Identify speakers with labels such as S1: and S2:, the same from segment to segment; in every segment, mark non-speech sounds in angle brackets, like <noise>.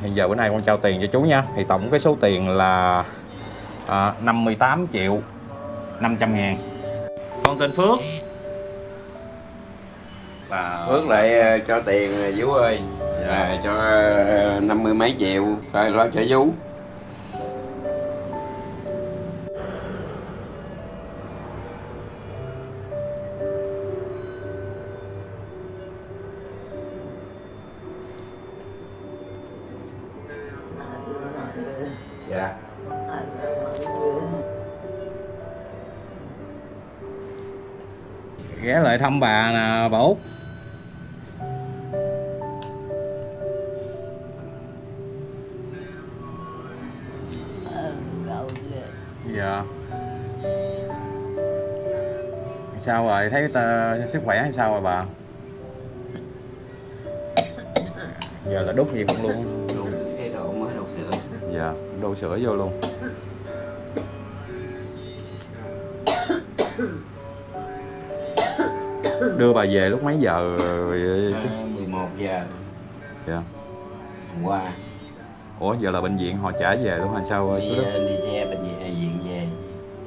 S1: Hiện giờ bữa nay con trao tiền cho chú nha. Thì tổng cái số tiền là à, 58 triệu 500 ngàn. Con tên Phước. Và
S2: Phước lại ờ, cho tiền ờ, Vũ ơi. À, cho năm mươi mấy triệu. Rồi lo cho Vũ. Dạ.
S1: Ghé lại thăm bà nè bà Út. Dạ. Sao rồi, thấy ta, sức khỏe hay sao rồi bà? Giờ là đốt gì không luôn. Dạ, đổ sữa vô luôn. Đưa bà về lúc mấy giờ
S2: à, 11 giờ.
S1: Dạ.
S2: Hôm qua.
S1: Ủa giờ là bệnh viện họ trả về luôn hay sao
S2: đi,
S1: chú Đức?
S2: ờ, đi xe bệnh viện, viện về.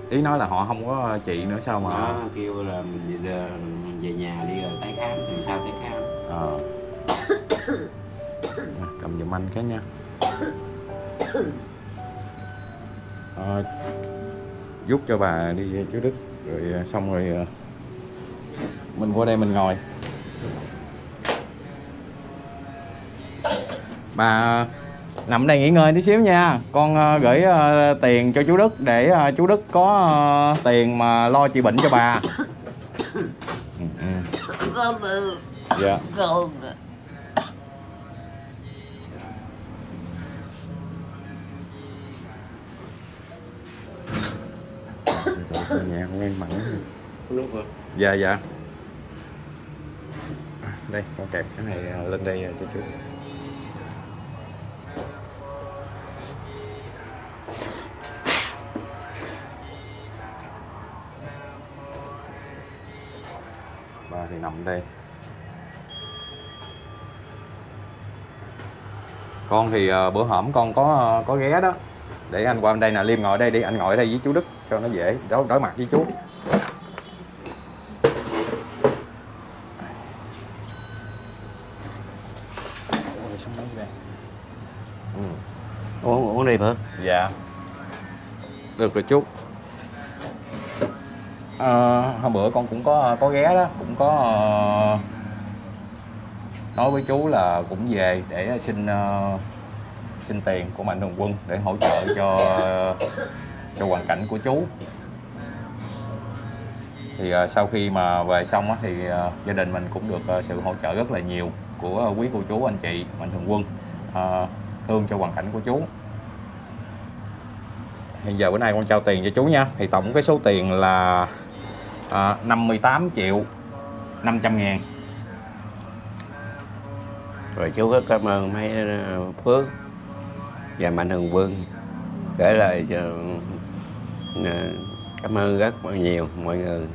S1: Ý nói là họ không có trị nữa sao mà
S2: nó kêu là mình đi, ờ, về nhà đi rồi tái khám thì sao tái khám.
S1: Ờ. Nè, <coughs> Cầm giùm anh cái nha Ờ, Giúp cho bà đi chú Đức Rồi ờ, xong rồi ờ, Mình qua đây mình ngồi. Bà nằm đây nghỉ ngơi tí xíu nha. Con ờ, gửi ờ, tiền cho chú Đức Để ờ, chú Đức có ờ, tiền mà lo trị bệnh cho bà. <coughs> Ừ, ừ. Dạ.
S3: Con
S1: em mặn
S2: lúc rồi
S1: dạ dạ. Đây con kẹp cái này à, lên đây à, cho chú. Ba thì nằm đây. Con thì à, bữa hổm con có à, có ghé đó. Để anh qua bên đây nè liêm ngồi đây đi anh ngồi đây với chú đức cho nó dễ đối, đối mặt với chú.
S2: Uống uống đi Phước
S1: Dạ. Được rồi chú. Ờ, hôm bữa con cũng có có ghé đó Cũng có ờ, Nói với chú là cũng về để xin ờ, Xin tiền của Mạnh Thường Quân Để hỗ trợ cho cho hoàn cảnh của chú. Thì uh, sau khi mà về xong á, thì uh, gia đình mình cũng được uh, sự hỗ trợ rất là nhiều Của quý cô chú anh chị Mạnh Thường Quân uh, Thương cho hoàn cảnh của chú. Hiện giờ bữa nay con trao tiền cho chú nha. Thì tổng cái số tiền là à, 58 triệu 500 ngàn.
S2: Rồi chú rất cảm ơn mấy Phước và Mạnh Thường Quân. Để lại cho cảm ơn rất nhiều mọi người.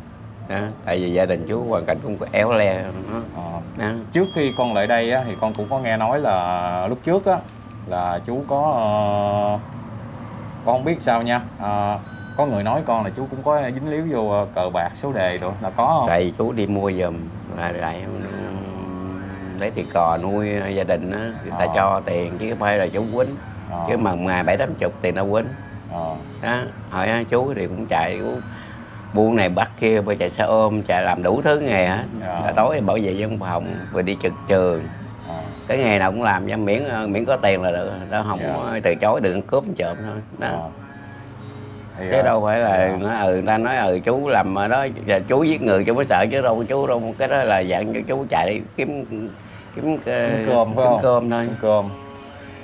S2: Đó tại vì gia đình chú hoàn cảnh cũng éo le đó,
S1: Ờ,
S2: đó.
S1: Trước khi con lại đây á, thì con cũng có nghe nói là lúc trước á Là chú có ờ, Con không biết sao nha. Ờ, Có người nói con là chú cũng có dính líu vô cờ bạc số đề rồi Là có không?
S2: tại chú đi mua giùm là lại lấy tiền cò nuôi gia đình á người ta
S1: Ờ.
S2: cho tiền chứ không phải là chú quýnh.
S1: Ờ,
S2: chứ mà ngày bảy tám chục tiền đâu quýnh
S1: ờ,
S2: đó hỏi chú thì cũng chạy chú buôn này bắt kia bây chạy xe ôm chạy làm đủ thứ nghề hết
S1: Dạ.
S2: là tối bảo vệ văn phòng rồi đi trực trường
S1: ờ.
S2: cái nghề nào cũng làm cho miễn ờ, miễn có tiền là được đó không
S1: Dạ.
S2: từ chối đừng cướp trộm thôi đó
S1: Ờ. Thì,
S2: chứ
S1: ờ,
S2: đâu phải là
S1: dạ.
S2: nói ừ người ta nói ừ chú làm ở đó và chú giết người chú mới sợ chứ đâu chú đâu cái đó là dạng cho chú chạy đi kiếm kiếm,
S1: Kiếm cơm
S2: kiếm cơm thôi
S1: Kiếm cơm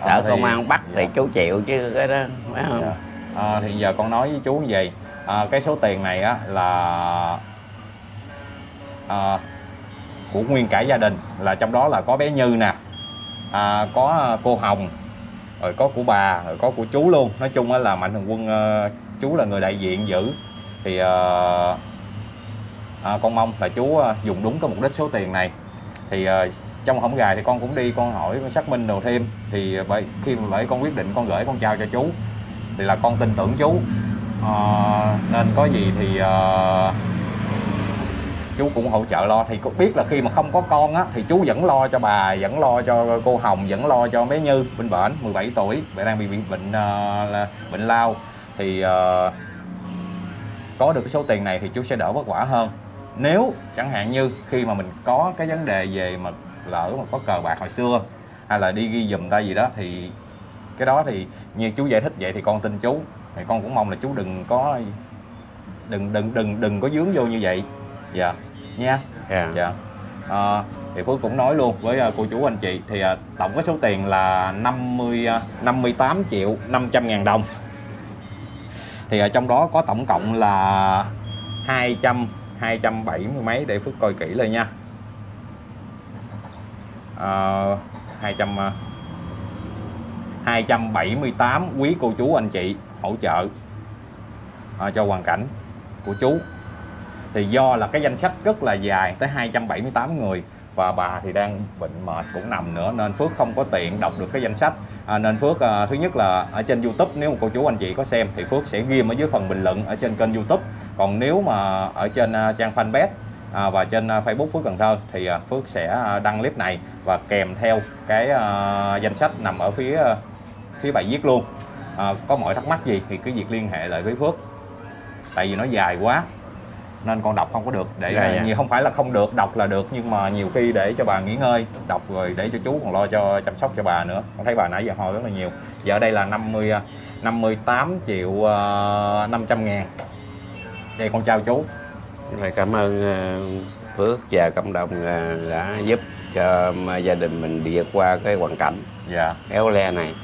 S2: sợ
S1: Ờ, thì-
S2: công an bắt thì
S1: dạ.
S2: chú chịu chứ cái đó phải không
S1: Dạ. À, thì giờ con nói với chú như vậy. À, cái số tiền này á là à, của nguyên cả gia đình là trong đó là có bé Như nè à, có cô Hồng rồi có của bà rồi có của chú luôn. Nói chung á là mạnh thường quân à, chú là người đại diện giữ. Thì à, à, con mong là chú à, dùng đúng cái mục đích số tiền này. Thì à, trong hổng gài thì con cũng đi con hỏi con xác minh đồ thêm. Thì bởi khi mà bởi con quyết định con gửi con chào cho chú thì là con tin tưởng chú. Ờ, nên có gì thì ờ, chú cũng hỗ trợ lo. Thì cũng biết là khi mà không có con á thì chú vẫn lo cho bà vẫn lo cho cô Hồng vẫn lo cho bé Như bên bệnh 17 tuổi bé đang bị bệnh bệnh ờ, là bệnh lao. Thì uh, có được cái số tiền này thì chú sẽ đỡ vất vả hơn. Nếu chẳng hạn như khi mà mình có cái vấn đề về mà lỡ mà có cờ bạc hồi xưa hay là đi ghi giùm ta gì đó thì cái đó thì như chú giải thích vậy thì con tin chú. Thì con cũng mong là chú đừng có đừng đừng đừng đừng có dướng vô như vậy. Dạ nha.
S2: Dạ.
S1: Dạ. À, thì Phước cũng nói luôn với à, cô chú anh chị. Thì à, tổng cái số tiền là 50 à, 58 triệu 500 ngàn đồng. Thì ở trong đó có tổng cộng là 200 270 mấy để Phước coi kỹ lại nha. À, 200 à, 278 quý cô chú anh chị hỗ trợ à, cho hoàn cảnh của chú. Thì do là cái danh sách rất là dài tới 278 người và bà thì đang bệnh mệt cũng nằm nữa nên Phước không có tiện đọc được cái danh sách. À, nên Phước à, thứ nhất là ở trên YouTube nếu mà cô chú anh chị có xem thì Phước sẽ ghim ở dưới phần bình luận ở trên kênh YouTube. Còn nếu mà ở trên à, trang fanpage à, và trên à, Facebook Phước Cần Thơ thì à, Phước sẽ à, đăng clip này và kèm theo cái à, danh sách nằm ở phía à, phía bài viết luôn. À, có mọi thắc mắc gì thì cứ việc liên hệ lại với Phước. Tại vì nó dài quá nên con đọc không có được. Để
S2: Dạ, dạ.
S1: không phải là không được đọc là được nhưng mà nhiều khi để cho bà nghỉ ngơi đọc rồi để cho chú còn lo cho chăm sóc cho bà nữa. Con thấy bà nãy giờ hồi rất là nhiều. Giờ đây là 50 à, 58 triệu uh, 500 ngàn. Đây con chào chú.
S2: Rồi cảm ơn Phước và cộng đồng đã giúp cho gia đình mình vượt qua cái hoàn cảnh
S1: dạ.
S2: éo le này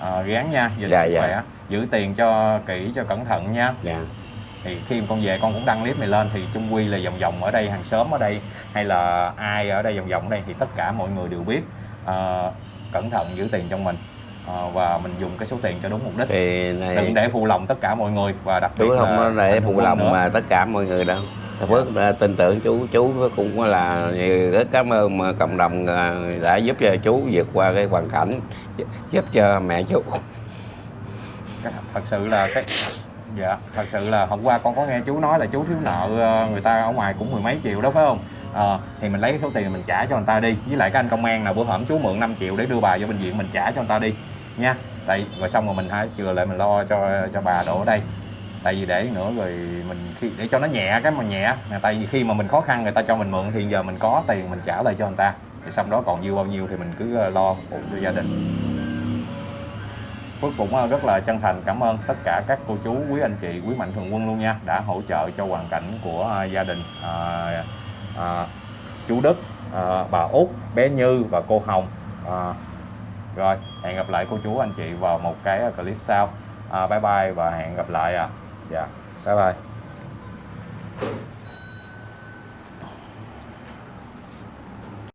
S1: à, gán nha giữ
S2: Dạ,
S1: sức
S2: dạ.
S1: khỏe giữ tiền cho kỹ cho cẩn thận nha.
S2: Dạ.
S1: Thì khi con về con cũng đăng clip này lên thì chung quy là vòng vòng ở đây hàng xóm ở đây hay là ai ở đây vòng vòng ở đây thì tất cả mọi người đều biết Ờ, cẩn thận giữ tiền trong mình. Ờ, và mình dùng cái số tiền cho đúng mục đích.
S2: Thì này
S1: đừng để phụ lòng tất cả mọi người và đặc biệt
S2: chú không?
S1: là
S2: để phụ lòng mà tất cả mọi người đâu Phước đã tin tưởng chú chú cũng là rất cảm ơn mà cộng đồng à, đã giúp cho chú vượt qua cái hoàn cảnh giúp cho mẹ chú.
S1: Thật sự là cái dạ thật sự là hôm qua con có nghe chú nói là chú thiếu nợ à, người ta ở ngoài cũng mười mấy triệu đó phải không? À, thì mình lấy cái số tiền mình trả cho người ta đi. Với lại cái anh công an nào bữa hổm chú mượn 5 triệu để đưa bà vô bệnh viện mình trả cho người ta đi nha. Tại rồi xong rồi mình hãy chừa lại mình lo cho cho bà đổ ở đây tại vì để nữa rồi mình khi để cho nó nhẹ cái mà nhẹ tại vì khi mà mình khó khăn người ta cho mình mượn thì giờ mình có tiền mình trả lại cho người ta thì xong đó còn dư bao nhiêu thì mình cứ ờ, lo phụ cho gia đình Phước cũng ờ, rất là chân thành cảm ơn tất cả các cô chú, quý anh chị, quý mạnh thường quân luôn nha đã hỗ trợ cho hoàn cảnh của ờ, gia đình à, à, chú Đức, à, bà Út, bé Như và cô Hồng. À, rồi hẹn gặp lại cô chú anh chị vào một cái clip sau. À, bye bye và hẹn gặp lại ạ. Dạ, bye bye.